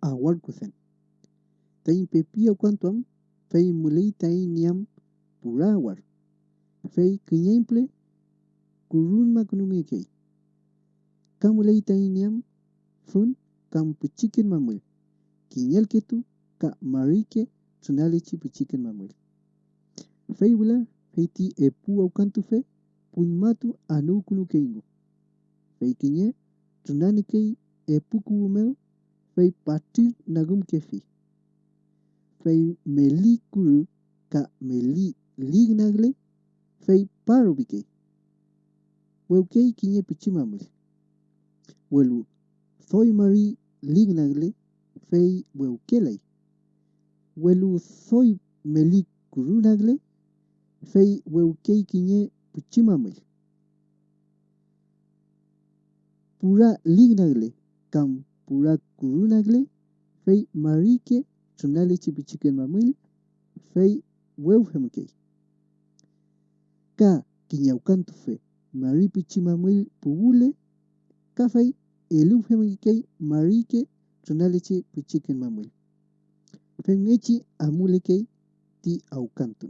awarkusen. Tain pepia quantuam, fei mulei niam purawar. Fei kiñemple kurunma kunumikei. E Kamulei niam fun kampuchiken mamuel. Kiñelketu ka marike tsunale puchikin mamuel. Fei bula feiti epu aukantu fe puimatu anu kunukeingo. Fei kinye, tunani kei epuku umeo fei patir nagum kefi. Fei meli kuru ka meli lig nagle fei paro bike. Wewkei kinye puchimamul. Welu thoi mari lig nagle fei wewkelei. Welu thoi meli kuru nagle fei wewkei kinye puchimamul. Pura lig nagle kam pura kuru nagle fei marike tsunalichi puchikin mamul fei wewhemkei. Ka kinyaukantu fe mari puchimamul puwule ka fei eluhemkei marike tsunalichi puchikin mamul. Fei mechi amulekei ti aukantu.